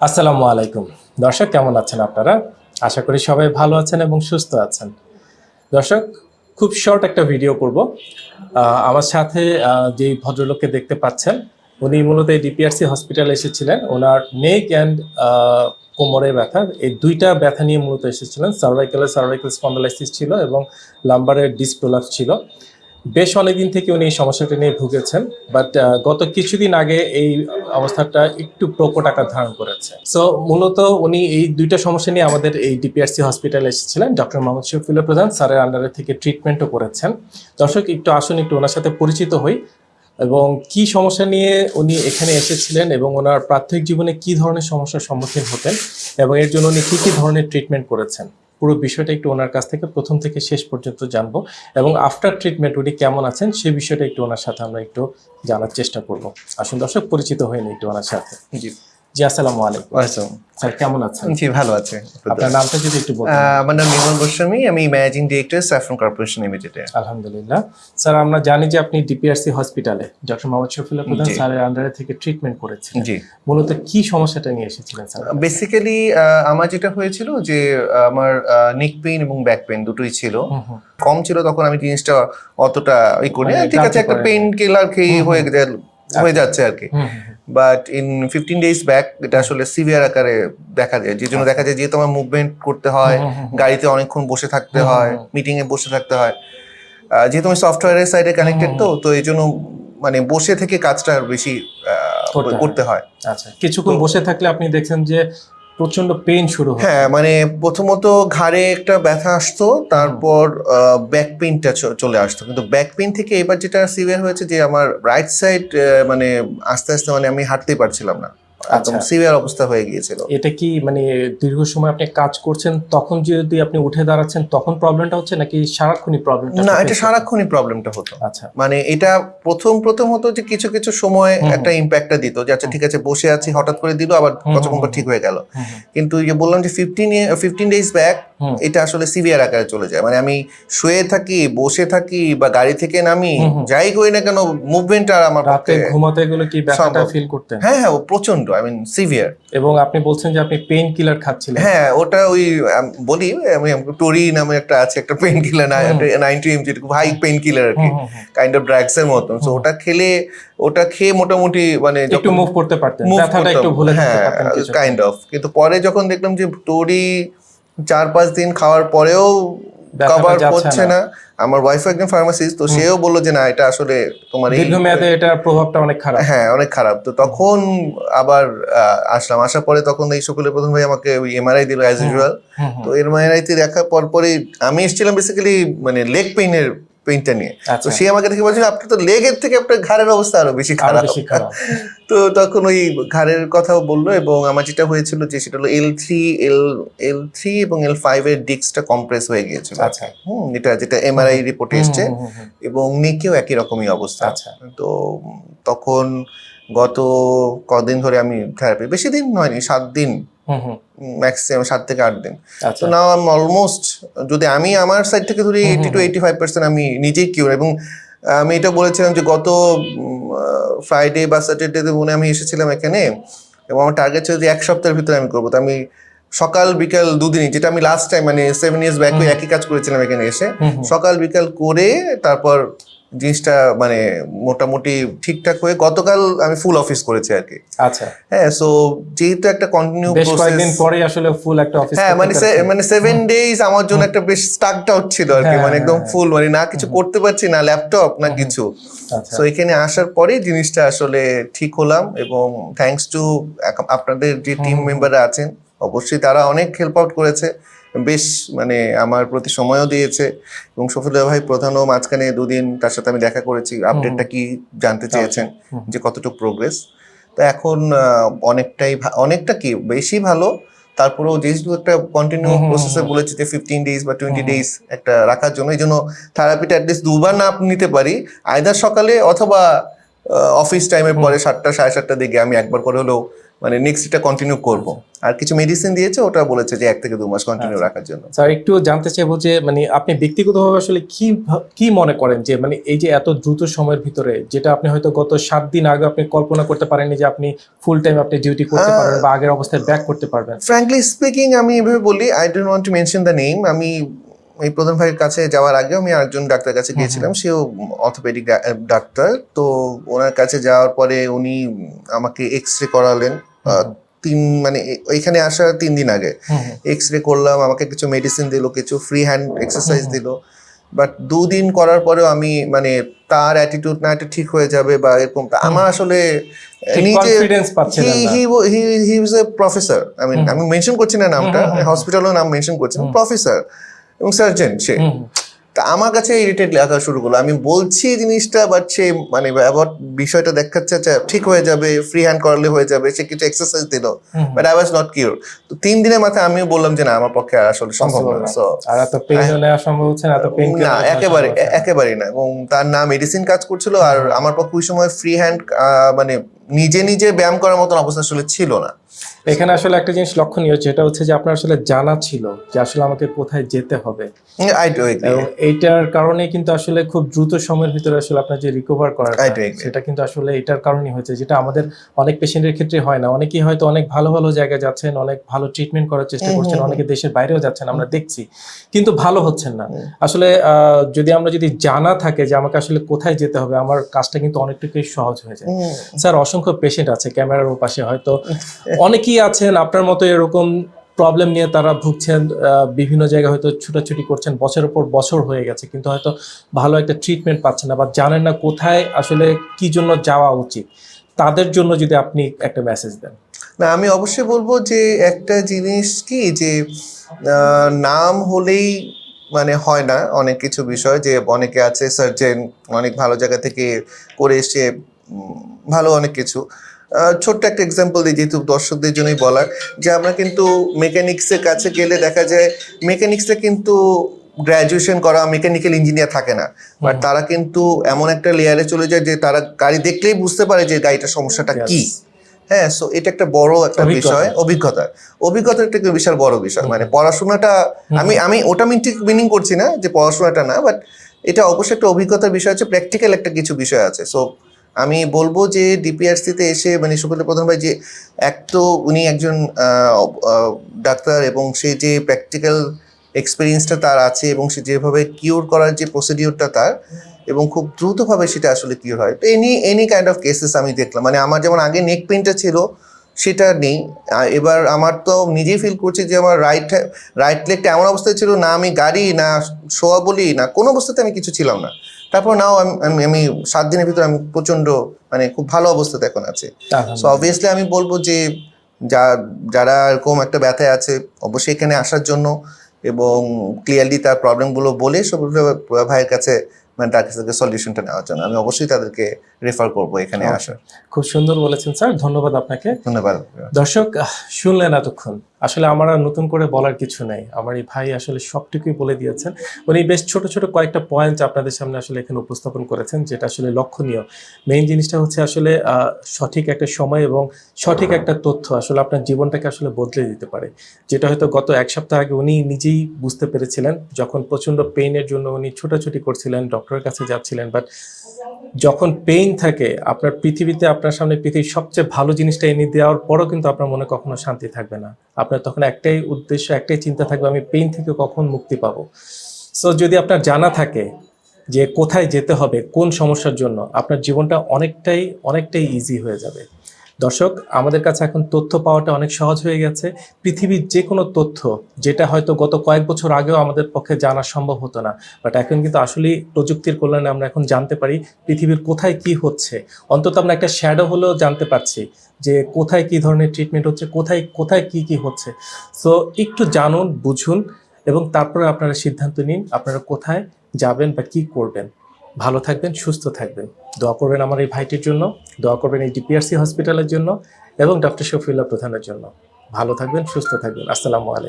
আসসালামু আলাইকুম। দর্শক, কেমন আছেন আপনারা? আশা করি সবাই ভালো আছেন এবং সুস্থ আছেন। দর্শক, খুব শর্ট একটা ভিডিও করব। আমার সাথে যেই ভদ্রলোককে দেখতে পাচ্ছেন, উনি মূলত এই ডিপিআরসি হসপিটালে এসেছিলেন। ওনার নেক অ্যান্ড কোমরে ব্যথা, এই দুইটা ব্যথা নিয়ে মূলত এসেছিলেন। সার্ভাইকালের সার্ভাইকাল স্পন্ডালাইসিস ছিল এবং লাম্বারের ডিসপ্রোলাপস ছিল। বেশ অনেকদিন থেকে উনি এই সমস্যাটা নিয়ে ভুগেছেন বাট গত কিছুদিন আগে এই অবস্থাটা একটু প্রকট আকার ধারণ করেছে। সো মূলত উনি এই দুইটা সমস্যা নিয়ে আমাদের এই ডিপিআরসি হসপিটালে এসেছিলেন ডক্টর মোহাম্মদ শফিউল্লাহ প্রধান, স্যারের আন্ডারে থেকে ট্রিটমেন্টও করেছেন। দর্শক, একটু আসুন, একটু ওনার সাথে পরিচিত হই, এবং কি সমস্যা নিয়ে উনি এখানে এসেছিলেন এবং ওনার প্রাথমিক জীবনে কি ধরনের সমস্যার সম্মুখীন হতেন, এবং এর জন্য উনি কী কী ধরনের ট্রিটমেন্ট করেছেন। পুরো বিষয়টা একটু ওনার কাছ থেকে প্রথম থেকে শেষ পর্যন্ত জানব এবং আফটার ট্রিটমেন্ট উনি কেমন আছেন সে বিষয়টা একটু ওনার সাথে আমরা একটু জানার চেষ্টা করব। আসুন দর্শক, পরিচিত হয়ে নিই একটু ওনার সাথে। জি। জি আসসালামু আলাইকুম। আসসালাম স্যার কেমন আছেন? জি ভালো আছে আপনার নামটা যদি একটু বলতেন। আমার নাম নির্মল গোস্বামী আমি ম্যানেজিং ডিরেক্টর স্যাফরন কর্পোরেশন লিমিটেডে। আলহামদুলিল্লাহ। স্যার আমরা জানি যে আপনি ডিপিআরসি হসপিটালে ডক্টর মোহাম্মদ শফিউল্লাহ প্রধান স্যারের আন্ডারে থেকে ট্রিটমেন্ট করেছেন জি। মূলত কি সমস্যাটা নিয়ে এসেছিলেন স্যার? বেসিক্যালি আমার যেটা হয়েছিল যে আমার নেক পেইন এবং ব্যাক পেইন দুটোই ছিল। কম ছিল তখন আমি জিনিসটা অতটা ই করি মানে ঠিক আছে একটা। পেইন কিলার খেয়ে হয়ে হয়ে যাচ্ছে আর কি। But in fifteen days back এটা আসলে সিভিয়ার আকারে দেখা যায় যে জন্য দেখা যায় যেহেতু আমার মুভমেন্ট করতে হয়। গাড়িতে অনেকক্ষণ বসে থাকতে হয় হুম, হুম। মিটিং এ বসে থাকতে হয় যেহেতু আমি সফটওয়্যারের সাইডে কানেক্টেড তো তো এই জন্য মানে বসে থেকে কাজটা বেশি করতে হয়। আচ্ছা কিছুক্ষণ বসে থাকলে আপনি দেখছেন যে প্রচণ্ড পেন শুরু হয়। হ্যাঁ মানে প্রথমত ঘাড়ে একটা ব্যথা আসতো, তারপর ব্যাক পেনটা চলে আসতো। কিন্তু ব্যাক পেন থেকে এবার যেটা সিভিয়ার হয়েছে যে আমার রাইট সাইড মানে আস্তে আস্তে মানে আমি হাঁটতেই পারছিলাম না। একদম আচ্ছা। সিভিয়ার অবস্থা হয়ে গিয়েছিল। এটা কি মানে দীর্ঘ সময় আপনি কাজ করছেন তখন যদি আপনি উঠে দাঁড়াচ্ছেন তখন প্রবলেমটা হচ্ছে নাকি সারাক্ষণই প্রবলেমটা না এটা সারাক্ষণই প্রবলেমটা হতো। আচ্ছা। মানে এটা প্রথম প্রথম হতো যে কিছু কিছু সময়। একটা ইম্প্যাক্টটা দিত যে আচ্ছা ঠিক আছে বসে আছি হঠাৎ করে দিল আবার কতক্ষণ ঠিক হয়ে গেল। কিন্তু যে বললাম যে ফিফটিন ফিফটিন ডেজ ব্যাক। এটা আসলে সিভিয়ার আকারে চলে যায়। মানে আমি শুয়ে থাকি বসে থাকি বা গাড়ি থেকে নামি। যাই করি না কেন মুভমেন্ট আর আমার রাতে ঘুমাতে গেলে কি ব্যথাটা ফিল করতেন? হ্যাঁ হ্যাঁ ও প্রচণ্ড আই মিন সিভিয়ার এবং আপনি বলছেন যে আপনি পেইন কিলার খাচ্ছিলেন। হ্যাঁ ওটা ওই বলি আমি টোরি নামে একটা আছে একটা painkiller hmm. Ninety mg খুব হাই পেন কিলার আর কি। কাইন্ড অফ ড্রাগস এর মতন। সো ওটা খেলে ওটা খেয়ে মোটামুটি মানে একটু মুভ করতে পারতেন। ব্যথাটা একটু ভুলে হ্যাঁ কাইন্ড অফ কিন্তু পরে যখন দেখলাম যে টোরি চার পাঁচ দিন খাওয়ার পরেও কভার করছে না। আমার ওয়াইফ একজন ফার্মাসিস্ট তো সেও বলল যে না এটা আসলে তোমার দীর্ঘমেয়াদে এটার প্রভাবটা অনেক খারাপ। হ্যাঁ অনেক খারাপ। তো তখন আবার আসলাম। আসার পরে তখন এই সকলের প্রথম ভাই আমাকে ওই এমআরআই দিল অ্যাজ ইউজুয়াল। তো এমআরআই তে দেখার পরপরই আমি এসেছিলাম বেসিক্যালি মানে লেগ পেইনের পেইনটা নিয়ে। তো আচ্ছা। সে আমাকে দেখে বলছিল আপনার তো লেগের থেকে আপনার ঘাড়ের অবস্থা আরও বেশি খারাপ। তো তখন ওই ঘাড়ের কথাও বলল এবং আমার যেটা হয়েছিল যে সেটা হলো L three L L three এবং এল ফাইভ এর ডিস্কটা কমপ্রেস হয়ে গিয়েছিল। আচ্ছা। হুম এটা যেটা এমআরআই রিপোর্টে এসছে। এবং নেকেও একই রকমই অবস্থা। আচ্ছা। তো তখন গত কদিন ধরে আমি থেরাপি বেশি দিন হয়নি সাত দিন। ম্যাক্সিমাম সাত থেকে আট দিন আচ্ছা তো নাও আমি অলমোস্ট যদি আমি আমার সাইড থেকে ধরি eighty two. Eighty five percent আমি নিজেই কিউর এবং আমি এটা বলেছিলাম যে গত ফ্রাইডে বা স্যাটারডেতে মনে আমি এসেছিলাম এখানে এবং আমার টার্গেট ছিল যে এক সপ্তাহের ভিতরে আমি করব তো আমি সকাল বিকাল দুদিনই যেটা আমি লাস্ট টাইম মানে সেভেন ইয়ার্স ব্যাক। একই কাজ করেছিলাম এখানে এসে। সকাল বিকাল করে তারপর জিনিসটা মানে মোটামুটি ঠিকঠাক হয়ে গতকাল আমি ফুল অফিস করেছি আর কি। আচ্ছা। হ্যাঁ সো যেহেতু একটা কন্টিনিউ বেশ কয়েকদিন পরে আসলে ফুল একটা অফিস হ্যাঁ মানে মানে সেভেন ডেজ আমার জন্য একটা বেশ স্টাকড আউট ছিল আর কি হ্যাঁ, মানে একদম হ্যাঁ, ফুল মানে না কিছু করতে পারছি না ল্যাপটপ না কিছু। আচ্ছা। তো এখানে আসার পরে জিনিসটা আসলে ঠিক হলাম এবং থ্যাঙ্কস টু আপনাদের যে টিম। মেম্বাররা আছেন অবশ্যই তারা অনেক হেল্প আউট করেছে। বেশ মানে আমার প্রতি সময়ও দিয়েছে এবং সফিদা ভাই প্রধানও মাঝখানে দুদিন তার সাথে আমি দেখা করেছি আপডেটটা কি জানতে চেয়েছেন যে কতটুকু প্রোগ্রেস তো এখন অনেকটাই অনেকটা কি বেশি ভালো তারপরেও যেহেতু একটা কন্টিনিউ প্রসেসে বলেছি যে ফিফটিন ডেজ বা টোয়েন্টি। ডেজ একটা রাখার জন্য এই জন্য থেরাপিটা অ্যাটলিস্ট দুবার না নিতে পারি। আয়দার সকালে অথবা অফিস টাইমের। পরে সাতটা সাড়ে সাতটা দিকে আমি একবার করে হলেও মানে নেক্সট এটা কন্টিনিউ করব। আর কিছু মেডিসিন দিয়েছে ওটা বলেছে যে এক থেকে দু মাস কন্টিনিউ আচ্ছা। রাখার জন্য। স্যার একটু জানতে চাইব যে মানে আপনি ব্যক্তিগতভাবে আসলে কি কি মনে করেন যে মানে এই যে এত দ্রুত সময়ের ভিতরে যেটা আপনি হয়তো গত সাত দিন আগে আপনি কল্পনা করতে পারেননি যে আপনি ফুল টাইম আপনি ডিউটি করতে পারবেন বা আগের অবস্থায় ব্যাক করতে পারবেন। ফ্র্যাঙ্কলি স্পিকিং আমি এভাবে বলি I don't want to mention the name আমি এই প্রধান ভাইয়ের কাছে যাওয়ার আগে আমি আরেকজন ডাক্তার কাছে গিয়েছিলাম সেও অর্থোপেডিক ডাক্তার। তো ওনার কাছে যাওয়ার পরে উনি আমাকে এক্স রে করালেন। তিন মানে এখানে আসার তিন দিন আগে। এক্স রে করলাম আমাকে কিছু মেডিসিন দিলো কিছু ফ্রি হ্যান্ড এক্সারসাইজ। দিল। বাট দুদিন করার পরেও আমি মানে তার অ্যাটিটিউড না এটা ঠিক হয়ে যাবে বা এরকম। আমার আসলে নিজে হি ওয়াজ এ প্রফেসর আই মিন আমি মেনশন করছি না নামটা। হসপিটালও নাম মেনশন করছি প্রফেসর এবং সার্জন সে। তা আমার কাছে ইরিটেট লাগা শুরু করল। আমি বলছি জিনিসটা বাট সে মানে অ্যাবাউট বিষয়টা দেখাচ্ছে আচ্ছা ঠিক হয়ে যাবে ফ্রি হ্যান্ড করলে হয়ে যাবে সে কিছু এক্সারসাইজ দিল but I was not cure তো তিন দিনের মাথায় আমিও বললাম যে না আমার পক্ষে আর আসলে সম্ভব না। সো আর এত পেইন নেওয়া সম্ভব হচ্ছে না এত পেইন না একেবারে একেবারেই না? এবং তার না মেডিসিন কাজ করছিল আর আমার পক্ষে ওই সময় ফ্রি হ্যান্ড মানে নিজে নিজে ব্যায়াম করার মতন অবস্থা আসলে ছিল না। এখানে আসলে একটা জিনিস লক্ষণীয় যেটা হচ্ছে যে আপনার আসলে জানা ছিল যে আসলে আমাকে কোথায় যেতে হবে। এইটার কারণে কিন্তু আসলে খুব দ্রুত সময়ের ভিতরে আসলে আপনার যে রিকভার করার. সেটা কিন্তু আসলে এটার কারণেই হয়েছে যেটা আমাদের অনেক পেশেন্টের ক্ষেত্রে হয় না। অনেকেই হয়তো অনেক ভালো ভালো জায়গায় যাচ্ছেন অনেক ভালো ট্রিটমেন্ট করার চেষ্টা করছেন অনেকে দেশের বাইরেও যাচ্ছেন আমরা দেখছি। কিন্তু ভালো হচ্ছেন না। আসলে আহ, যদি আমরা যদি জানা থাকে যে আমাকে আসলে কোথায় যেতে হবে আমার কাজটা কিন্তু অনেকটুকুই সহজ হয়ে যায়। স্যার অসংখ্য পেশেন্ট আছে, ক্যামেরার পাশে হয়তো অনেকেই আছেন, আপনার মতো এরকম প্রবলেম নিয়ে তারা ভুগছেন বিভিন্ন জায়গায় হয়তো ছুটাছুটি করছেন, বছরের পর বছর হয়ে গেছে, কিন্তু হয়তো ভালো একটা ট্রিটমেন্ট পাচ্ছেন না বা জানেন না কোথায় আসলে কি জন্য যাওয়া উচিত। তাদের জন্য যদি আপনি একটা মেসেজ দেন। না, আমি অবশ্যই বলব যে একটা জিনিস কি যে নাম হলেই মানে হয় না অনেক কিছু বিষয়, যে অনেকে আছে সার্জেন অনেক ভালো জায়গা থেকে করে এসে ভালো অনেক কিছু। ছোট্ট একটা এক্সাম্পল দিই যেহেতু দর্শকদের জন্যই বলার যে আমরা কিন্তু মেকানিক্সের কাছে গেলে দেখা যায় মেকানিক্সে কিন্তু গ্র্যাজুয়েশন করা মেকানিক্যাল ইঞ্জিনিয়ার থাকে না। বাট তারা কিন্তু এমন একটা লেয়ারে চলে যায় যে তারা গাড়ি দেখলেই বুঝতে পারে যে গাড়িটার সমস্যাটা কি। হ্যাঁ সো এটা একটা বড় একটা বিষয় অভিজ্ঞতা। অভিজ্ঞতা একটা বিশাল বড় বিষয়। মানে পড়াশোনাটা আমি আমি ওটা ঠিক মিনিং করছি না যে পড়াশোনাটা না বাট এটা অবশ্যই একটা অভিজ্ঞতার বিষয় আছে প্র্যাকটিক্যাল একটা কিছু বিষয় আছে। সো আমি বলব যে ডিপিআরসিতে এসে মানে সুপেন্দ্র প্রধান ভাই যে এক তো উনি একজন ডাক্তার এবং সে যে প্র্যাকটিক্যাল এক্সপিরিয়েন্সটা তার আছে এবং সে যেভাবে কিওর করার যে প্রসিডিওরটা তার এবং খুব দ্রুতভাবে সেটা আসলে কিওর হয়। তো any any kind of cases আমি দেখলাম। মানে আমার যেমন আগে নেক পেনটা ছিল, সেটা নেই। এবার আমার তো নিজেই ফিল করছি যে আমার রাইট রাইট লেগটা এমন অবস্থায় ছিল, না আমি গাড়ি, না শোয়া বলি, না কোনো অবস্থাতে আমি কিছু ছিলাম না। তারপর নাও আমি- আমি সাত দিনের ভিতরে আমি প্রচণ্ড মানে খুব ভালো অবস্থাতে এখন আছি। সো অবভিয়াসলি আমি বলব যে যা যারা এরকম একটা ব্যথায় আছে অবশ্যই এখানে আসার জন্য এবং ক্লিয়ারলি তার প্রবলেমগুলো বলে সব ভাইয়ের কাছে মানে তার কাছ থেকে সলিউশনটা নেওয়ার জন্য। আমি অবশ্যই তাদেরকে রেফার করব এখানে. আসার। খুব সুন্দর বলেছেন স্যার ধন্যবাদ আপনাকে। ধন্যবাদ। দর্শক শুনলেন এতক্ষণ। আসলে আমার আর নতুন করে বলার কিছু নেই। আমার এই ভাই আসলে সবটুকুই বলে দিয়েছেন। উনি বেশ ছোট ছোট কয়েকটা পয়েন্ট আপনাদের সামনে আসলে এখানে উপস্থাপন করেছেন, যেটা আসলে লক্ষণীয়। মেইন জিনিসটা হচ্ছে আসলে সঠিক একটা সময় এবং সঠিক একটা তথ্য আসলে আপনার জীবনটাকে আসলে বদলে দিতে পারে। যেটা হয়তো গত এক সপ্তাহ আগে উনি নিজেই বুঝতে পেরেছিলেন, যখন প্রচণ্ড পেইনের জন্য উনি ছোটাছুটি করছিলেন ডক্টরের কাছে যাচ্ছিলেন বাট যখন পেইন থাকে, আপনার পৃথিবীতে আপনার সামনে পৃথিবীর সবচেয়ে ভালো জিনিসটা এনে দেওয়ার পরও কিন্তু আপনার মনে কখনো শান্তি থাকবে না। আপনার তখন একটাই উদ্দেশ্য, একটাই চিন্তা থাকবে, আমি পেইন থেকে কখন মুক্তি পাবো। সো যদি আপনার জানা থাকে যে কোথায় যেতে হবে, কোন সমস্যার জন্য, আপনার জীবনটা অনেকটাই অনেকটাই ইজি হয়ে যাবে। দর্শক, আমাদের কাছে এখন তথ্য পাওয়াটা অনেক সহজ হয়ে গেছে। পৃথিবীর যে কোনো তথ্য, যেটা হয়তো গত কয়েক বছর আগেও আমাদের পক্ষে জানা সম্ভব হতো না বাট এখন কিন্তু আসলেই প্রযুক্তির কল্যাণে আমরা এখন জানতে পারি পৃথিবীর কোথায় কি হচ্ছে। অন্তত আমরা একটা শ্যাডো হলেও জানতে পারছি যে কোথায় কি ধরনের ট্রিটমেন্ট হচ্ছে, কোথায় কোথায় কি কি হচ্ছে। সো একটু জানুন, বুঝুন এবং তারপরে আপনারা সিদ্ধান্ত নিন আপনারা কোথায় যাবেন বা কি করবেন। ভালো থাকবেন, সুস্থ থাকবেন। দোয়া করবেন আমার এই ভাইটির জন্য, দোয়া করবেন এই ডিপিআরসি হসপিটালের জন্য এবং ডক্টর শফিউল্লাহ প্রধানের জন্য। ভালো থাকবেন, সুস্থ থাকবেন। আসসালামু আলাইকুম।